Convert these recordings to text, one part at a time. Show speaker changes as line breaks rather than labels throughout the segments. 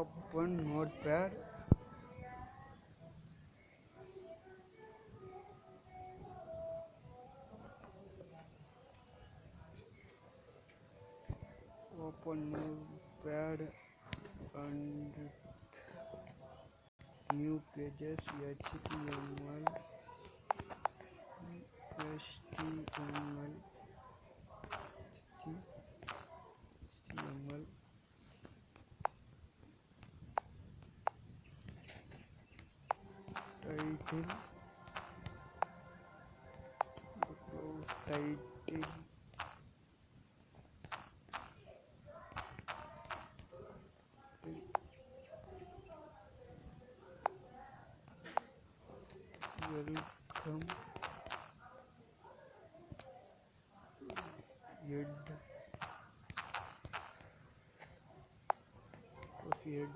open notepad open notepad and new pages. Html html hiding. Welcome. Yed. Was yed.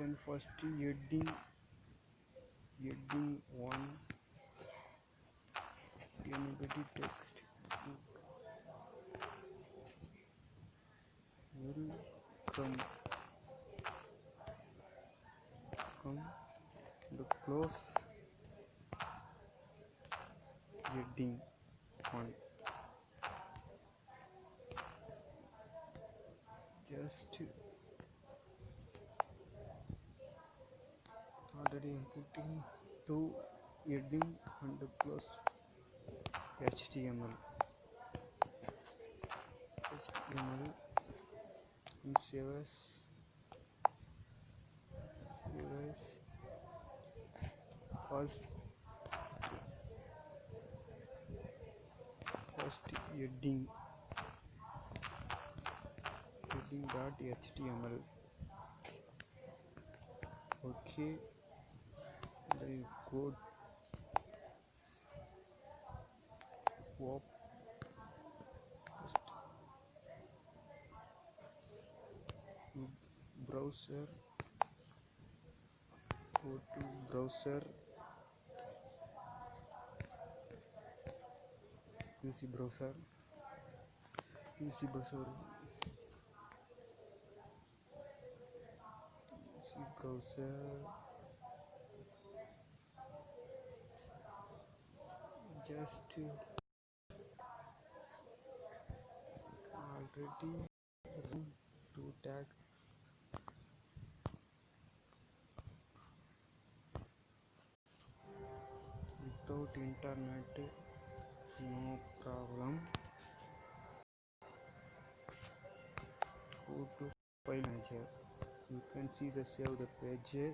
Then first heading heading one. Anybody text welcome come. The close. Heading one. Just already inputting two heading and close html html and save as save as first first heading heading dot html okay then go op browser. Go to browser. Use browser. Use browser. Use browser just already run to tag without internet no problem. Go to file manager you can see the save the page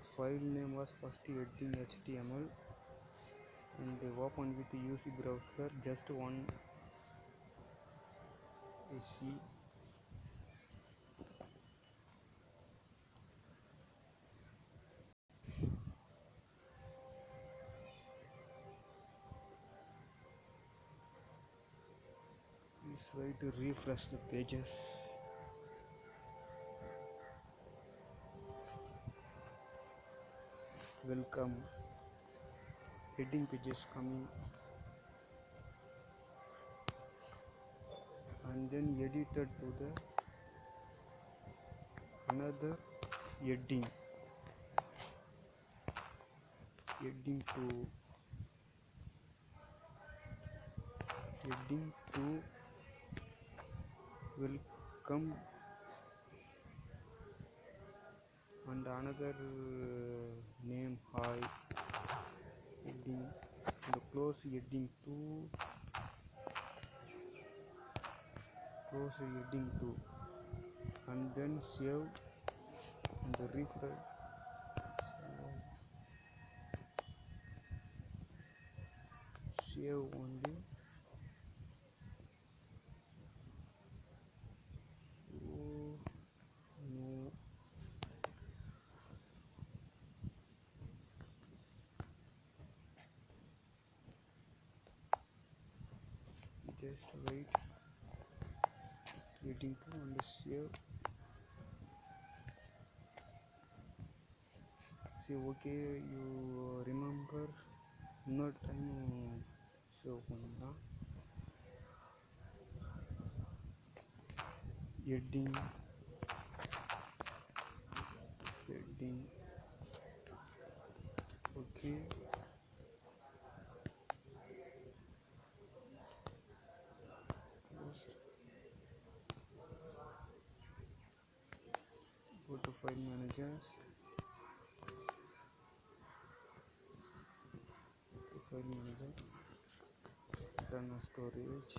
the file name was first heading html and they open with the uc browser just one ac please try to refresh the pages welcome heading pages coming and then edited to the another heading heading to heading to welcome and another uh, name high heading and close heading to close heading to and then save. And refresh. Save only just wait waiting to understand see okay you remember not time so now heading file managers file manager. Turn storage.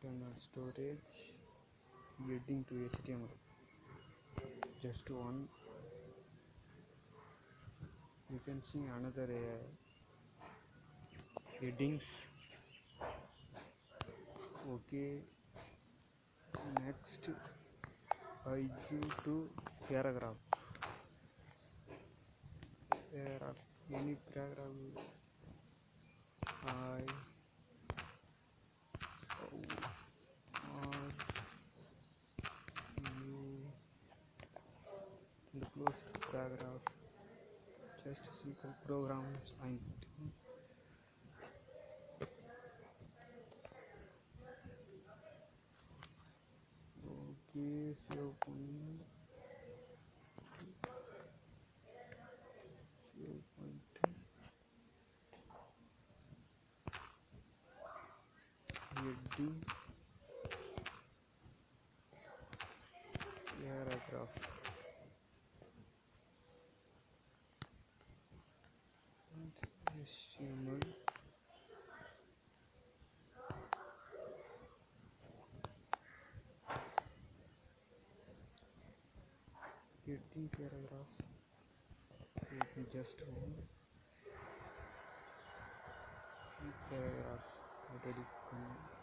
Turn storage. Heading to html just one. You can see another uh, headings. Okay next I give to paragraph. Paragraph any paragraph? I the closed paragraph. Just simple programs I 0.3 0.3 ये D यह रहा graph 80 paragraph let me just hold paragraph already come